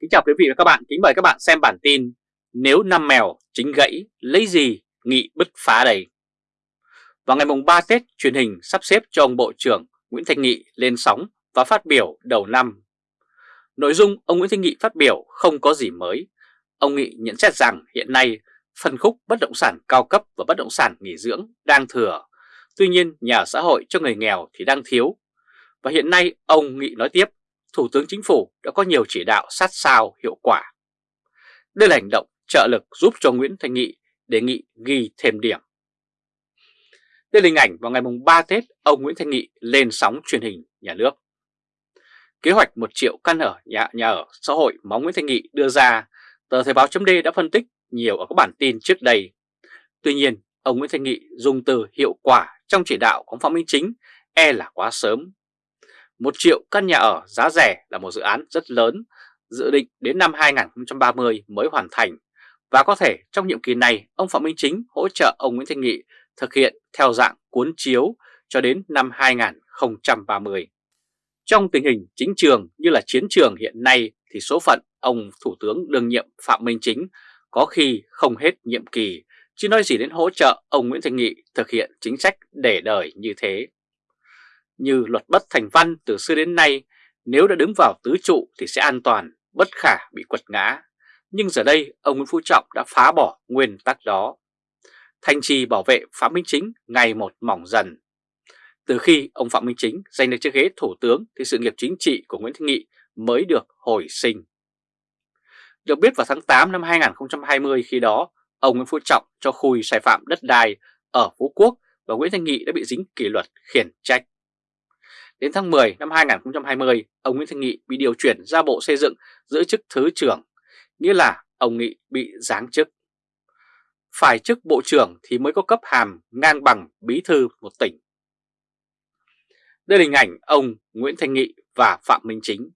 Kính chào quý vị và các bạn, kính mời các bạn xem bản tin Nếu năm mèo chính gãy, lấy gì nghị bứt phá đầy Vào ngày mùng 3 Tết, truyền hình sắp xếp cho ông Bộ trưởng Nguyễn Thanh Nghị lên sóng và phát biểu đầu năm. Nội dung ông Nguyễn Thanh Nghị phát biểu không có gì mới. Ông Nghị nhận xét rằng hiện nay phân khúc bất động sản cao cấp và bất động sản nghỉ dưỡng đang thừa. Tuy nhiên nhà ở xã hội cho người nghèo thì đang thiếu. Và hiện nay ông Nghị nói tiếp Thủ tướng Chính phủ đã có nhiều chỉ đạo sát sao hiệu quả. Đây là hành động trợ lực giúp cho Nguyễn Thanh Nghị đề nghị ghi thêm điểm. Đây là hình ảnh vào ngày mùng 3 Tết ông Nguyễn Thanh Nghị lên sóng truyền hình nhà nước. Kế hoạch 1 triệu căn ở nhà, nhà ở xã hội mà Nguyễn Thanh Nghị đưa ra, tờ Thời báo .d đã phân tích nhiều ở các bản tin trước đây. Tuy nhiên, ông Nguyễn Thanh Nghị dùng từ hiệu quả trong chỉ đạo của Phạm Minh Chính e là quá sớm một triệu căn nhà ở giá rẻ là một dự án rất lớn, dự định đến năm 2030 mới hoàn thành và có thể trong nhiệm kỳ này ông Phạm Minh Chính hỗ trợ ông Nguyễn Thanh Nghị thực hiện theo dạng cuốn chiếu cho đến năm 2030. Trong tình hình chính trường như là chiến trường hiện nay thì số phận ông Thủ tướng đương nhiệm Phạm Minh Chính có khi không hết nhiệm kỳ, chứ nói gì đến hỗ trợ ông Nguyễn Thanh Nghị thực hiện chính sách để đời như thế. Như luật bất thành văn từ xưa đến nay, nếu đã đứng vào tứ trụ thì sẽ an toàn, bất khả bị quật ngã. Nhưng giờ đây, ông Nguyễn Phú Trọng đã phá bỏ nguyên tắc đó. Thành trì bảo vệ Phạm Minh Chính ngày một mỏng dần. Từ khi ông Phạm Minh Chính giành được chiếc ghế thủ tướng thì sự nghiệp chính trị của Nguyễn Thanh Nghị mới được hồi sinh. Được biết vào tháng 8 năm 2020 khi đó, ông Nguyễn Phú Trọng cho khui sai phạm đất đai ở Phú Quốc và Nguyễn Thanh Nghị đã bị dính kỷ luật khiển trách. Đến tháng 10 năm 2020, ông Nguyễn Thanh Nghị bị điều chuyển ra Bộ Xây dựng giữ chức Thứ trưởng, nghĩa là ông Nghị bị giáng chức. Phải chức Bộ trưởng thì mới có cấp hàm ngang bằng bí thư một tỉnh. Đây là hình ảnh ông Nguyễn Thanh Nghị và Phạm Minh Chính.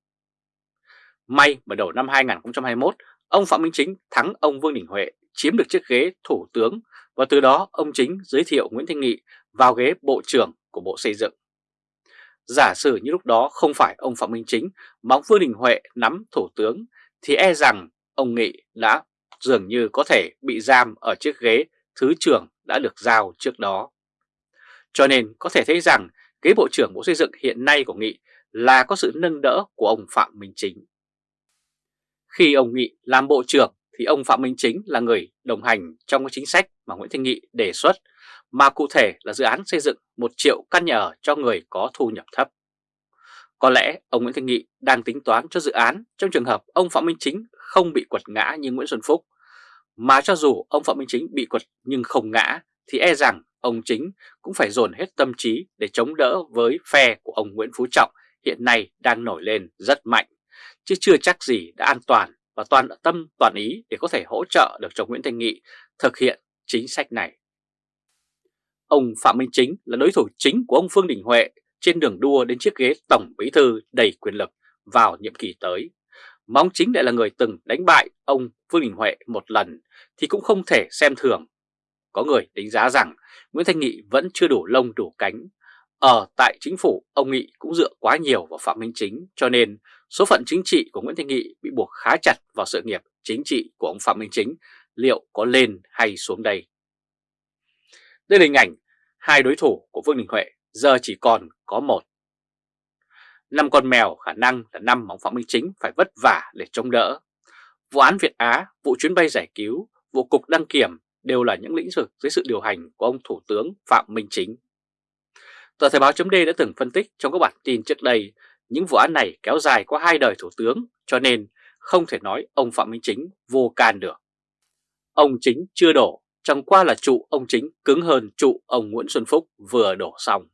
May mà đầu năm 2021, ông Phạm Minh Chính thắng ông Vương Đình Huệ chiếm được chiếc ghế thủ tướng và từ đó ông Chính giới thiệu Nguyễn Thanh Nghị vào ghế Bộ trưởng của Bộ Xây dựng. Giả sử như lúc đó không phải ông Phạm Minh Chính, mà ông Vương Đình Huệ nắm thủ tướng, thì e rằng ông Nghị đã dường như có thể bị giam ở chiếc ghế thứ trưởng đã được giao trước đó. Cho nên có thể thấy rằng ghế Bộ trưởng Bộ Xây dựng hiện nay của Nghị là có sự nâng đỡ của ông Phạm Minh Chính. Khi ông Nghị làm Bộ trưởng, thì ông Phạm Minh Chính là người đồng hành trong cái chính sách mà Nguyễn Thanh Nghị đề xuất mà cụ thể là dự án xây dựng 1 triệu căn nhà ở cho người có thu nhập thấp. Có lẽ ông Nguyễn Thanh Nghị đang tính toán cho dự án trong trường hợp ông Phạm Minh Chính không bị quật ngã như Nguyễn Xuân Phúc. Mà cho dù ông Phạm Minh Chính bị quật nhưng không ngã thì e rằng ông Chính cũng phải dồn hết tâm trí để chống đỡ với phe của ông Nguyễn Phú Trọng hiện nay đang nổi lên rất mạnh, chứ chưa chắc gì đã an toàn và toàn tâm toàn ý để có thể hỗ trợ được cho Nguyễn Thanh Nghị thực hiện chính sách này. Ông Phạm Minh Chính là đối thủ chính của ông Phương Đình Huệ trên đường đua đến chiếc ghế tổng bí thư đầy quyền lực vào nhiệm kỳ tới. Mà ông Chính lại là người từng đánh bại ông Phương Đình Huệ một lần thì cũng không thể xem thường. Có người đánh giá rằng Nguyễn Thanh Nghị vẫn chưa đủ lông đủ cánh. Ở tại chính phủ, ông Nghị cũng dựa quá nhiều vào Phạm Minh Chính cho nên số phận chính trị của Nguyễn Thanh Nghị bị buộc khá chặt vào sự nghiệp chính trị của ông Phạm Minh Chính liệu có lên hay xuống đây. Đây là hình ảnh hai đối thủ của Vương Đình Huệ giờ chỉ còn có một. Năm con mèo khả năng là năm mà ông Phạm Minh Chính phải vất vả để chống đỡ. Vụ án Việt Á, vụ chuyến bay giải cứu, vụ cục đăng kiểm đều là những lĩnh vực dưới sự điều hành của ông Thủ tướng Phạm Minh Chính. Tờ Thời báo chấm đã từng phân tích trong các bản tin trước đây những vụ án này kéo dài qua hai đời Thủ tướng cho nên không thể nói ông Phạm Minh Chính vô can được. Ông Chính chưa đổ Chẳng qua là trụ ông chính cứng hơn trụ ông Nguyễn Xuân Phúc vừa đổ xong.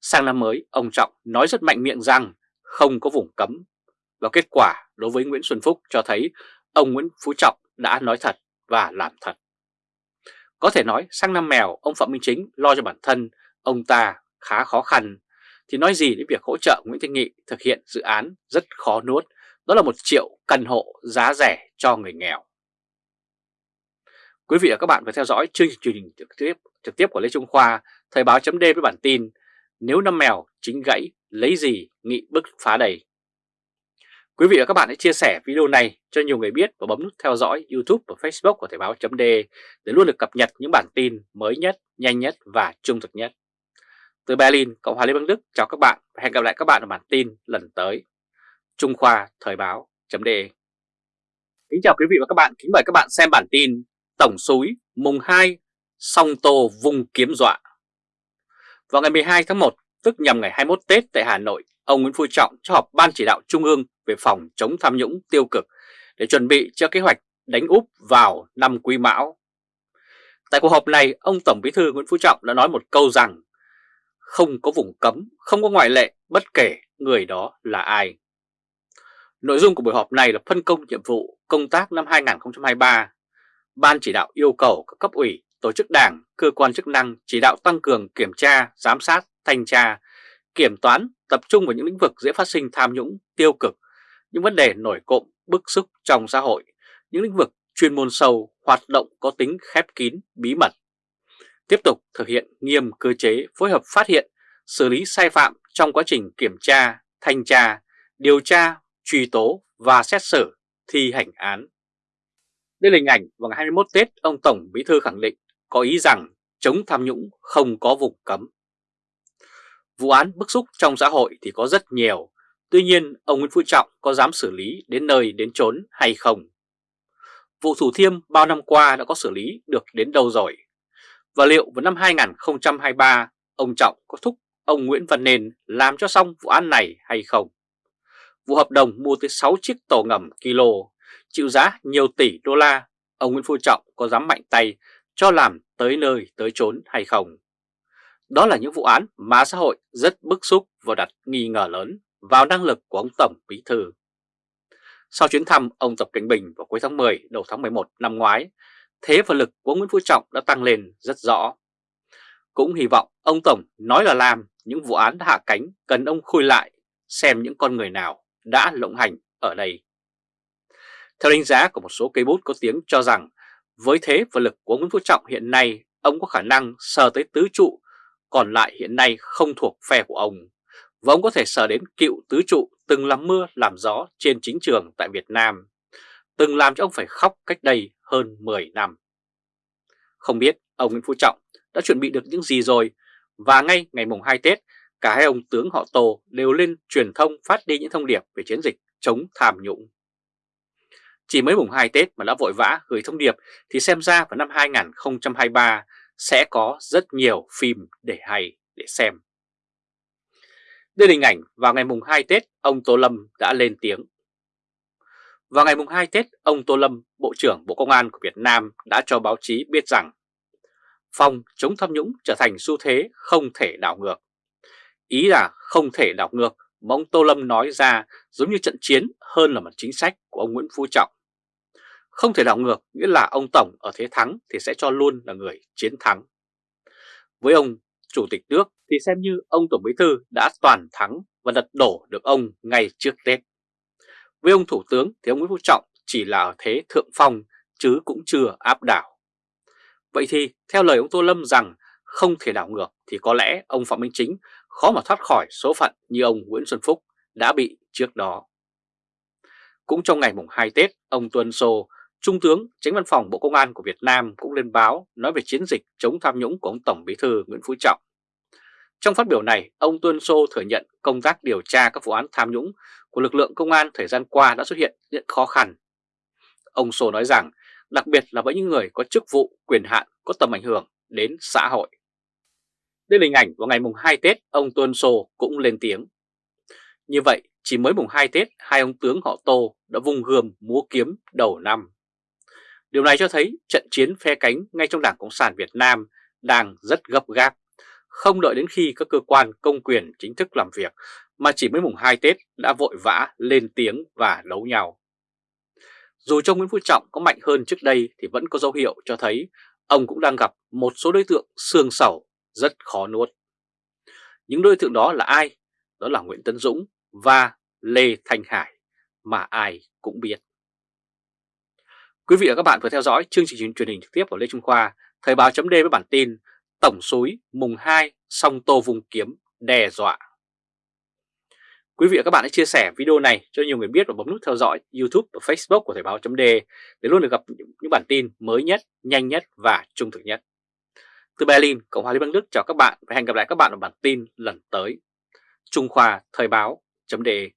Sang năm mới, ông Trọng nói rất mạnh miệng rằng không có vùng cấm. Và kết quả đối với Nguyễn Xuân Phúc cho thấy ông Nguyễn Phú Trọng đã nói thật và làm thật. Có thể nói sang năm mèo ông Phạm Minh Chính lo cho bản thân ông ta khá khó khăn thì nói gì đến việc hỗ trợ Nguyễn Thanh Nghị thực hiện dự án rất khó nuốt đó là một triệu căn hộ giá rẻ cho người nghèo. Quý vị và các bạn vừa theo dõi chương trình truyền hình trực tiếp trực tiếp của Lê Trung Khoa, Thời báo chấm với bản tin Nếu năm mèo chính gãy, lấy gì nghị bức phá đầy. Quý vị và các bạn hãy chia sẻ video này cho nhiều người biết và bấm nút theo dõi YouTube và Facebook của Thời báo chấm để luôn được cập nhật những bản tin mới nhất, nhanh nhất và trung thực nhất. Từ Berlin, Cộng hòa Liên bang Đức chào các bạn và hẹn gặp lại các bạn ở bản tin lần tới. Trung Khoa Thời báo .de Kính chào quý vị và các bạn, kính mời các bạn xem bản tin Tổng súi mùng 2 song tô vung kiếm dọa. Vào ngày 12 tháng 1, tức nhằm ngày 21 Tết tại Hà Nội, ông Nguyễn Phú Trọng cho họp Ban chỉ đạo Trung ương về phòng chống tham nhũng tiêu cực để chuẩn bị cho kế hoạch đánh úp vào năm Quý Mão. Tại cuộc họp này, ông Tổng Bí thư Nguyễn Phú Trọng đã nói một câu rằng không có vùng cấm, không có ngoại lệ bất kể người đó là ai. Nội dung của buổi họp này là phân công nhiệm vụ công tác năm 2023. Ban chỉ đạo yêu cầu các cấp ủy, tổ chức đảng, cơ quan chức năng chỉ đạo tăng cường kiểm tra, giám sát, thanh tra, kiểm toán, tập trung vào những lĩnh vực dễ phát sinh tham nhũng, tiêu cực, những vấn đề nổi cộm, bức xúc trong xã hội, những lĩnh vực chuyên môn sâu, hoạt động có tính khép kín, bí mật. Tiếp tục thực hiện nghiêm cơ chế phối hợp phát hiện, xử lý sai phạm trong quá trình kiểm tra, thanh tra, điều tra, truy tố và xét xử, thi hành án. Đây là hình ảnh vào ngày 21 Tết, ông Tổng Bí Thư khẳng định có ý rằng chống tham nhũng không có vùng cấm. Vụ án bức xúc trong xã hội thì có rất nhiều, tuy nhiên ông Nguyễn Phú Trọng có dám xử lý đến nơi đến chốn hay không? Vụ Thủ Thiêm bao năm qua đã có xử lý được đến đâu rồi? Và liệu vào năm 2023 ông Trọng có thúc ông Nguyễn Văn Nền làm cho xong vụ án này hay không? Vụ hợp đồng mua tới 6 chiếc tàu ngầm kilo, chịu giá nhiều tỷ đô la, ông Nguyễn Phú Trọng có dám mạnh tay cho làm tới nơi tới chốn hay không? Đó là những vụ án mà xã hội rất bức xúc và đặt nghi ngờ lớn vào năng lực của ông Tổng Bí Thư. Sau chuyến thăm ông Tập Cảnh Bình vào cuối tháng 10 đầu tháng 11 năm ngoái, thế và lực của Nguyễn Phú Trọng đã tăng lên rất rõ. Cũng hy vọng ông Tổng nói là làm những vụ án đã hạ cánh cần ông khui lại xem những con người nào đã lộng hành ở đây. Theo đánh giá của một số cây bút có tiếng cho rằng với thế và lực của Nguyễn Phú Trọng hiện nay ông có khả năng sờ tới tứ trụ còn lại hiện nay không thuộc phe của ông. Và ông có thể sờ đến cựu tứ trụ từng làm mưa làm gió trên chính trường tại Việt Nam, từng làm cho ông phải khóc cách đây hơn 10 năm. Không biết ông Nguyễn Phú Trọng đã chuẩn bị được những gì rồi và ngay ngày mùng 2 Tết, cả hai ông tướng họ Tô đều lên truyền thông phát đi những thông điệp về chiến dịch chống tham nhũng. Chỉ mới mùng 2 Tết mà đã vội vã gửi thông điệp thì xem ra vào năm 2023 sẽ có rất nhiều phim để hay để xem. Đây là hình ảnh vào ngày mùng 2 Tết, ông Tô Lâm đã lên tiếng. Vào ngày mùng 2 Tết, ông Tô Lâm, Bộ trưởng Bộ Công an của Việt Nam đã cho báo chí biết rằng phòng chống tham nhũng trở thành xu thế không thể đảo ngược. Ý là không thể đảo ngược mà ông Tô Lâm nói ra giống như trận chiến hơn là một chính sách của ông Nguyễn Phú Trọng. Không thể đảo ngược nghĩa là ông Tổng ở thế thắng thì sẽ cho luôn là người chiến thắng. Với ông Chủ tịch nước thì xem như ông Tổng Bí Thư đã toàn thắng và lật đổ được ông ngay trước Tết. Với ông Thủ tướng thì ông Nguyễn Phú Trọng chỉ là ở thế thượng phong chứ cũng chưa áp đảo. Vậy thì theo lời ông Tô Lâm rằng không thể đảo ngược thì có lẽ ông Phạm Minh Chính khó mà thoát khỏi số phận như ông Nguyễn Xuân Phúc đã bị trước đó. Cũng trong ngày mùng 2 Tết, ông Tuân Sô, Trung tướng Tránh Văn phòng Bộ Công an của Việt Nam cũng lên báo nói về chiến dịch chống tham nhũng của ông Tổng Bí thư Nguyễn Phú Trọng. Trong phát biểu này, ông Tuân Sô thừa nhận công tác điều tra các vụ án tham nhũng của lực lượng công an thời gian qua đã xuất hiện những khó khăn. Ông Sô nói rằng, đặc biệt là với những người có chức vụ, quyền hạn, có tầm ảnh hưởng đến xã hội. Đây là hình ảnh vào ngày mùng 2 Tết, ông Tuân Sô cũng lên tiếng. Như vậy, chỉ mới mùng 2 Tết, hai ông tướng họ Tô đã vung gươm múa kiếm đầu năm. Điều này cho thấy trận chiến phe cánh ngay trong Đảng Cộng sản Việt Nam đang rất gấp gáp, không đợi đến khi các cơ quan công quyền chính thức làm việc mà chỉ mới mùng 2 Tết đã vội vã lên tiếng và đấu nhau. Dù cho Nguyễn Phú Trọng có mạnh hơn trước đây thì vẫn có dấu hiệu cho thấy ông cũng đang gặp một số đối tượng xương sầu rất khó nuốt. Những đối tượng đó là ai? Đó là Nguyễn Tấn Dũng và Lê Thanh Hải mà ai cũng biết. Quý vị và các bạn vừa theo dõi chương trình truyền hình trực tiếp của Lê Trung Khoa, Thời báo chấm với bản tin Tổng suối mùng 2 song tô vùng kiếm đe dọa. Quý vị và các bạn hãy chia sẻ video này cho nhiều người biết và bấm nút theo dõi YouTube và Facebook của Thời báo chấm để luôn được gặp những bản tin mới nhất, nhanh nhất và trung thực nhất. Từ Berlin, Cộng hòa Liên bang Đức chào các bạn và hẹn gặp lại các bạn ở bản tin lần tới. Trung Khoa Thời báo .de